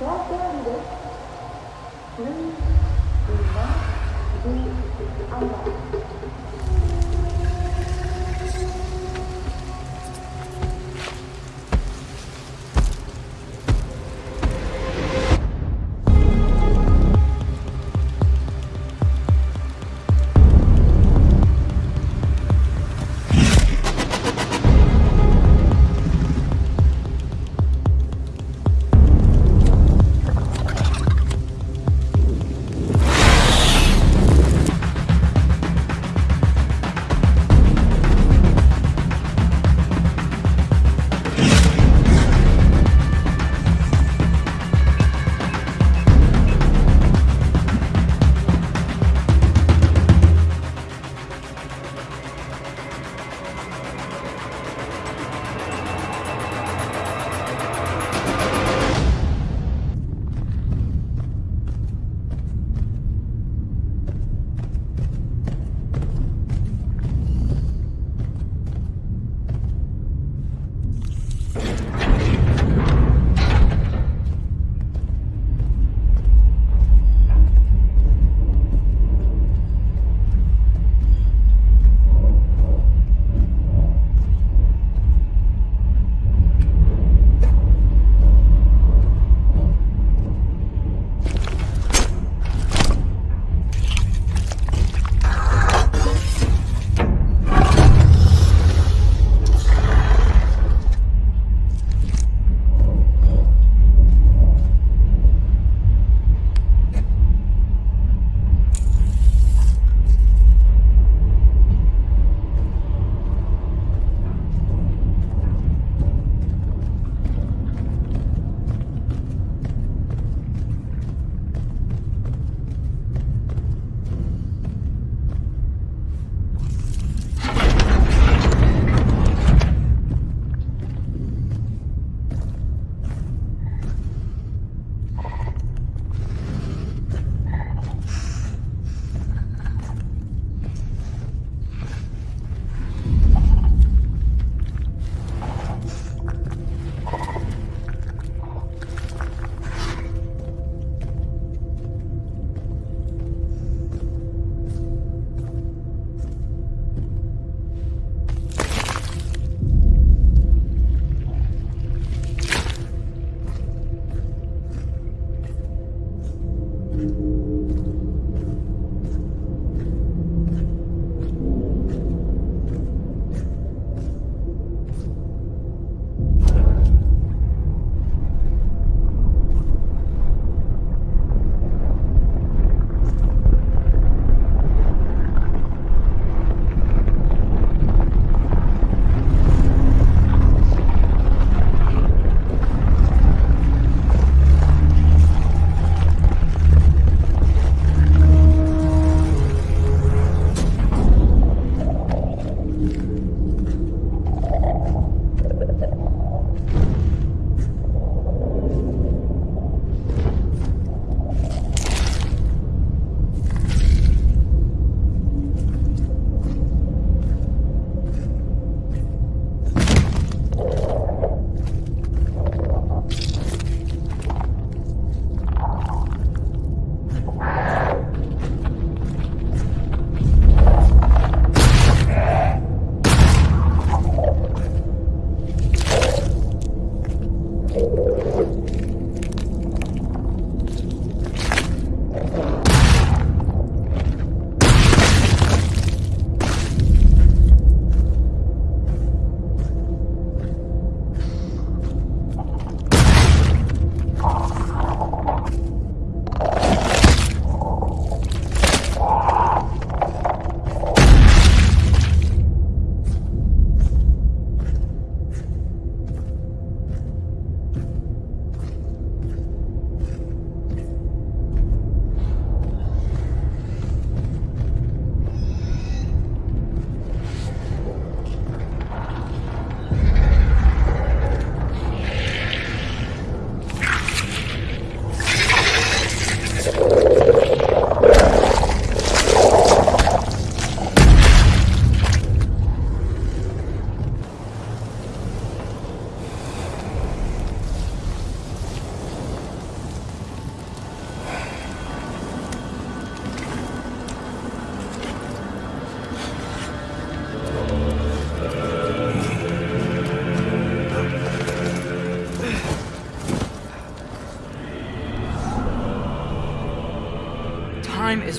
Thank you.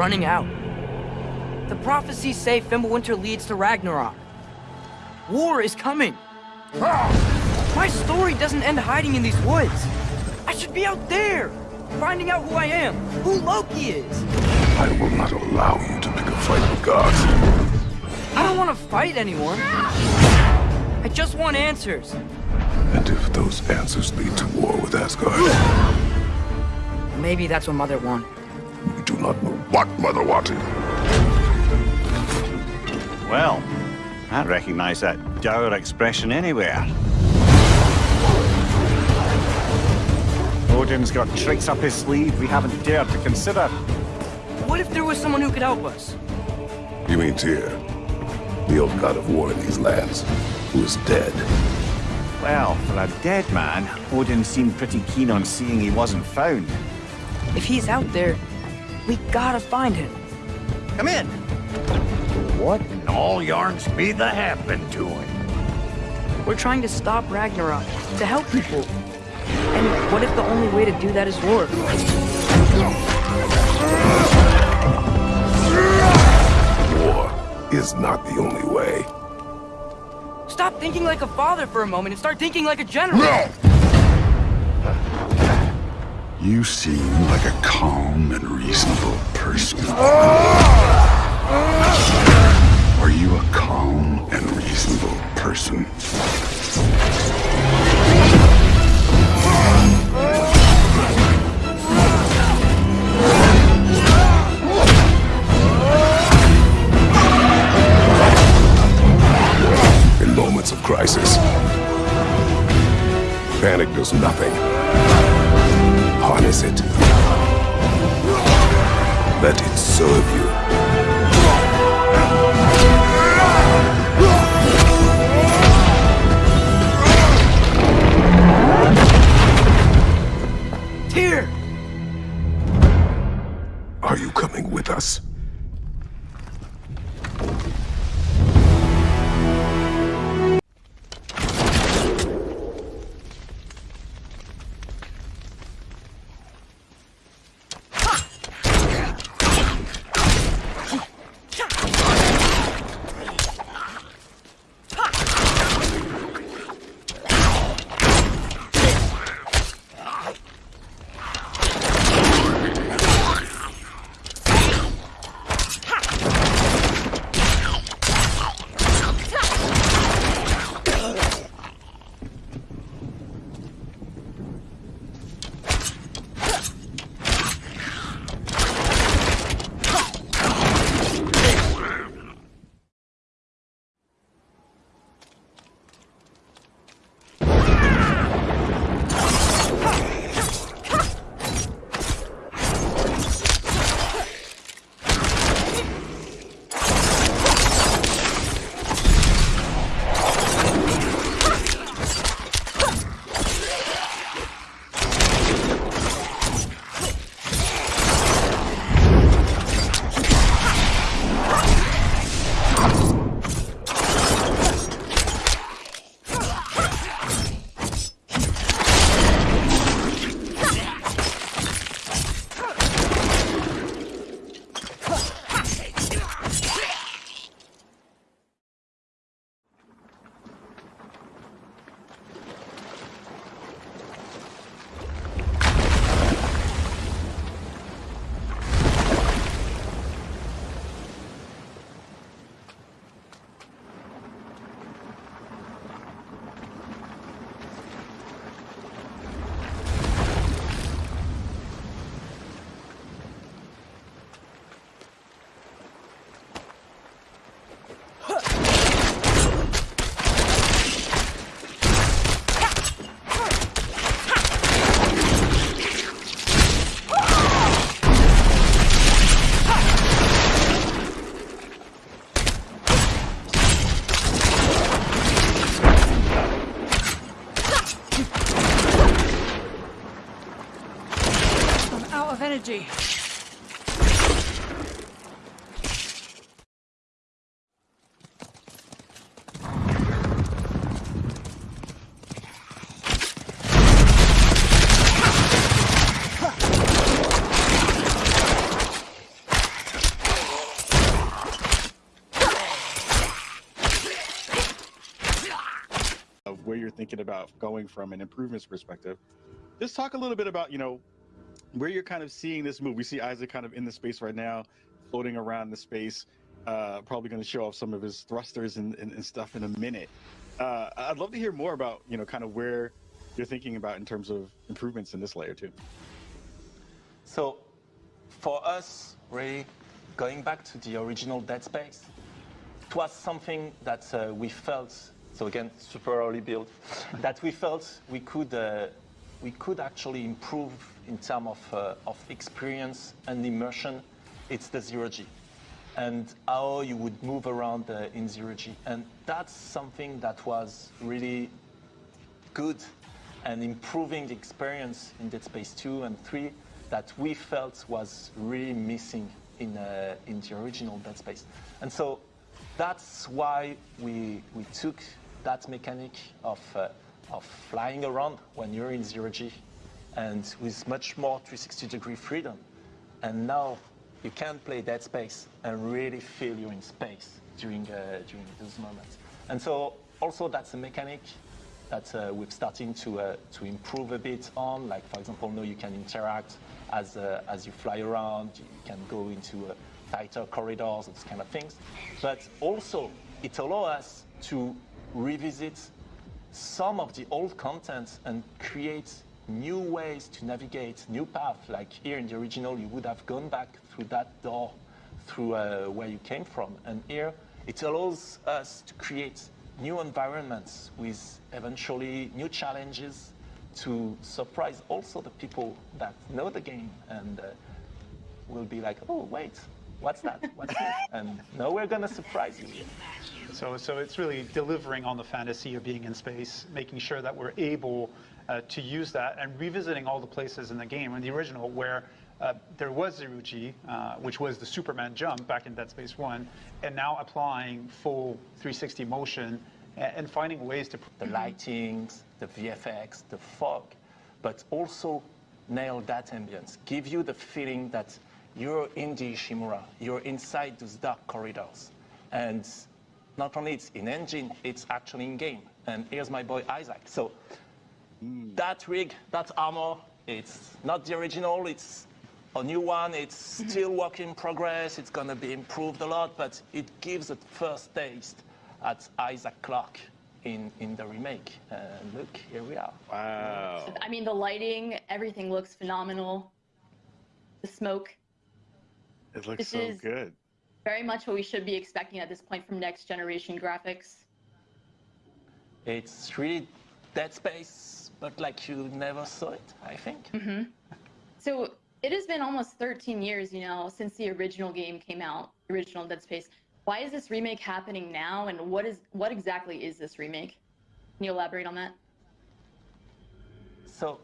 Running out. The prophecies say Fimbulwinter leads to Ragnarok. War is coming. My story doesn't end hiding in these woods. I should be out there, finding out who I am, who Loki is. I will not allow you to pick a fight with gods. I don't want to fight anyone. I just want answers. And if those answers lead to war with Asgard? Maybe that's what Mother wanted. We do not know what Mother wanted. Well, I recognize that dour expression anywhere. Odin's got tricks up his sleeve we haven't dared to consider. What if there was someone who could help us? You mean Tyr, the old god of war in these lands, who is dead? Well, for a dead man, Odin seemed pretty keen on seeing he wasn't found. If he's out there, we gotta find him. Come in. What in all yarns be the happened to him? We're trying to stop Ragnarok, to help people. And what if the only way to do that is war? War is not the only way. Stop thinking like a father for a moment and start thinking like a general. No! You seem like a calm and reasonable person. Are you a calm and reasonable person? In moments of crisis, panic does nothing. Harness it. Let it serve you. You're thinking about going from an improvements perspective. Just talk a little bit about, you know, where you're kind of seeing this move. We see Isaac kind of in the space right now, floating around the space. Uh, probably going to show off some of his thrusters and, and, and stuff in a minute. Uh, I'd love to hear more about, you know, kind of where you're thinking about in terms of improvements in this layer too. So, for us, really, going back to the original Dead Space, it was something that uh, we felt, so again, super early build, that we felt we could, uh, we could actually improve in terms of, uh, of experience and immersion. It's the zero G and how you would move around uh, in zero G. And that's something that was really good and improving the experience in Dead Space 2 and 3 that we felt was really missing in, uh, in the original Dead Space. And so that's why we, we took that mechanic of, uh, of flying around when you're in zero G and with much more 360 degree freedom. And now you can play Dead Space and really feel you're in space during, uh, during those moments. And so also that's a mechanic that uh, we're starting to, uh, to improve a bit on. Like for example, now you can interact as, uh, as you fly around, you can go into uh, tighter corridors, those kind of things. But also it allows us to revisit some of the old content and create new ways to navigate, new paths. Like here in the original, you would have gone back through that door, through uh, where you came from. And here, it allows us to create new environments with eventually new challenges to surprise also the people that know the game and uh, will be like, oh, wait, what's that? What's that? And no, we're going to surprise you. So, so it's really delivering on the fantasy of being in space, making sure that we're able uh, to use that and revisiting all the places in the game in the original where uh, there was zero G, uh, which was the Superman jump back in Dead Space 1, and now applying full 360 motion and, and finding ways to... The lightings, the VFX, the fog, but also nail that ambience. Give you the feeling that you're in the Ishimura, you're inside those dark corridors. And not only it's in engine, it's actually in game. And here's my boy Isaac. So that rig, that armor, it's not the original, it's a new one. It's still work in progress. It's going to be improved a lot, but it gives a first taste at Isaac Clarke in, in the remake. And look, here we are. Wow. I mean, the lighting, everything looks phenomenal. The smoke. It looks This so is- good. Very much what we should be expecting at this point from next generation graphics. It's really Dead Space, but like you never saw it, I think. Mm-hmm. So it has been almost 13 years, you know, since the original game came out, the original Dead Space. Why is this remake happening now, and what is what exactly is this remake? Can you elaborate on that? So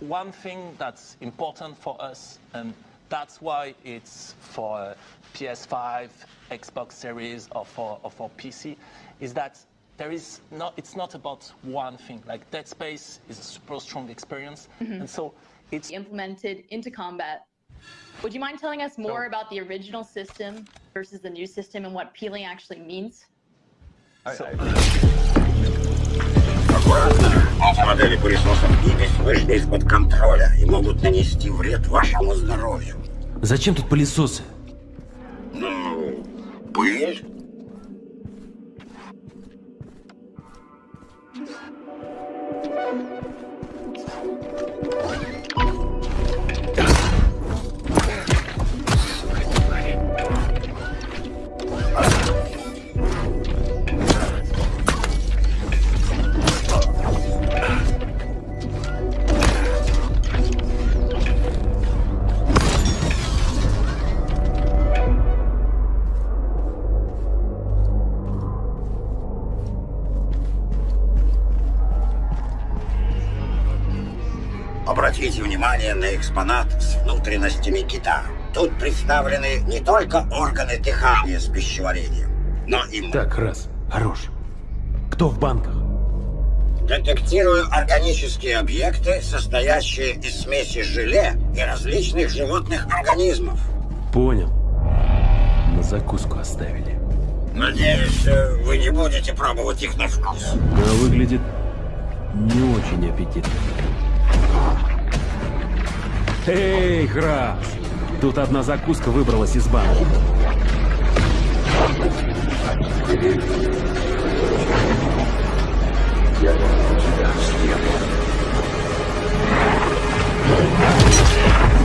one thing that's important for us, and that's why it's for uh, PS5, Xbox Series, or for, or for PC, is that there is not, it's not about one thing. Like Dead Space is a super strong experience, and so it's Implemented into combat. Would you mind telling us more about the original system versus the new system and what peeling actually means? Эти модели пылесосов гибель вышли из-под контроля и могут нанести вред вашему здоровью. Зачем тут пылесосы? Ну, пыль. Экспонат с внутренностями кита. Тут представлены не только органы дыхания с пищеварением, но и Так, раз. Хорош. Кто в банках? Детектирую органические объекты, состоящие из смеси желе и различных животных организмов. Понял. На закуску оставили. Надеюсь, э, вы не будете пробовать их на вкус. Но выглядит не очень аппетитно. Эй, Храс! Тут одна закуска выбралась из банки. The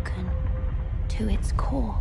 broken to its core.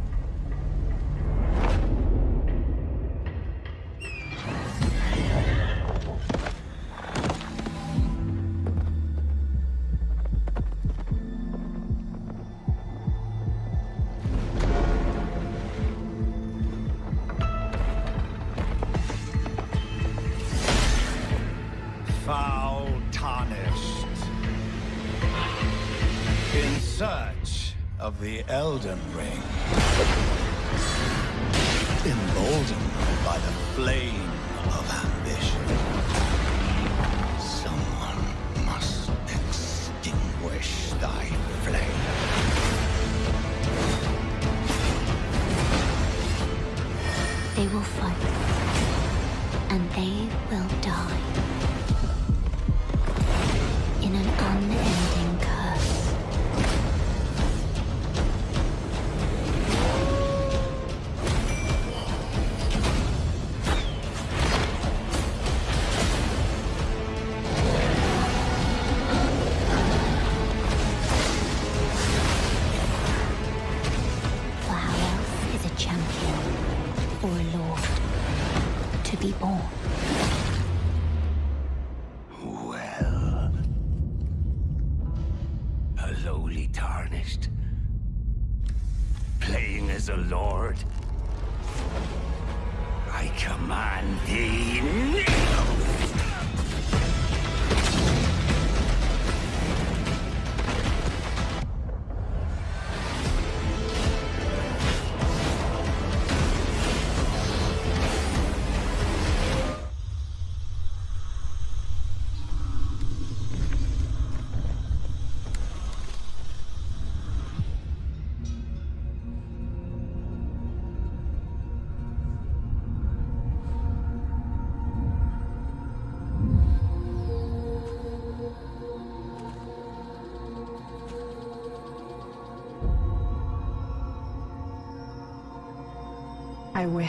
They will fight. And they will die. Command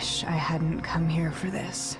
wish I hadn't come here for this.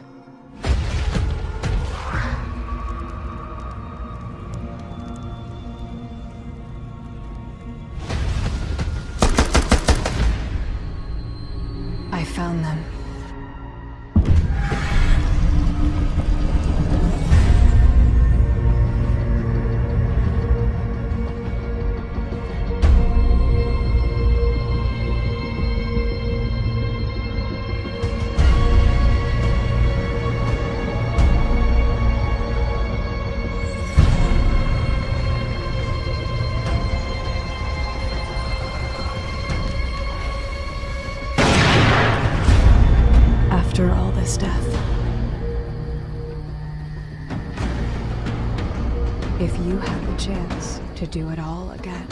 To do it all again.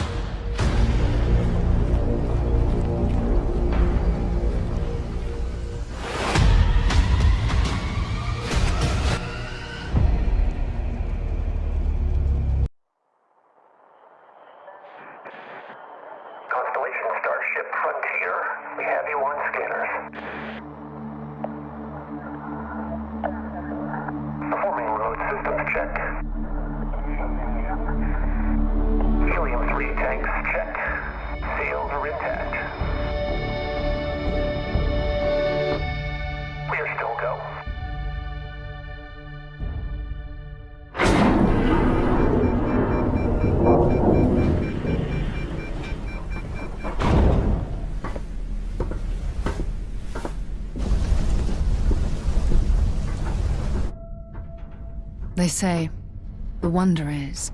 They say, the wonder is,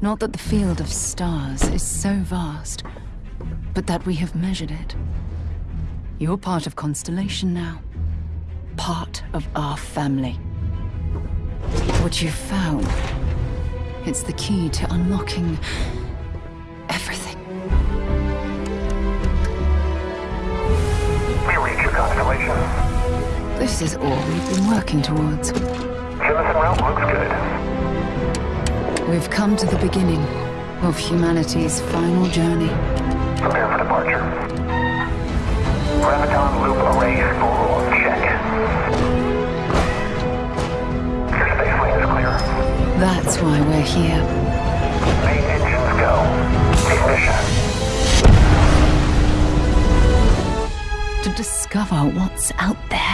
not that the field of stars is so vast, but that we have measured it. You're part of Constellation now. Part of our family. What you've found, it's the key to unlocking everything. We reach your constellation. This is all we've been working towards. Route looks good. We've come to the beginning of humanity's final journey. Prepare for departure. Graviton loop array spool check. Your space lane is clear. That's why we're here. Main engines go. Ignition. To discover what's out there.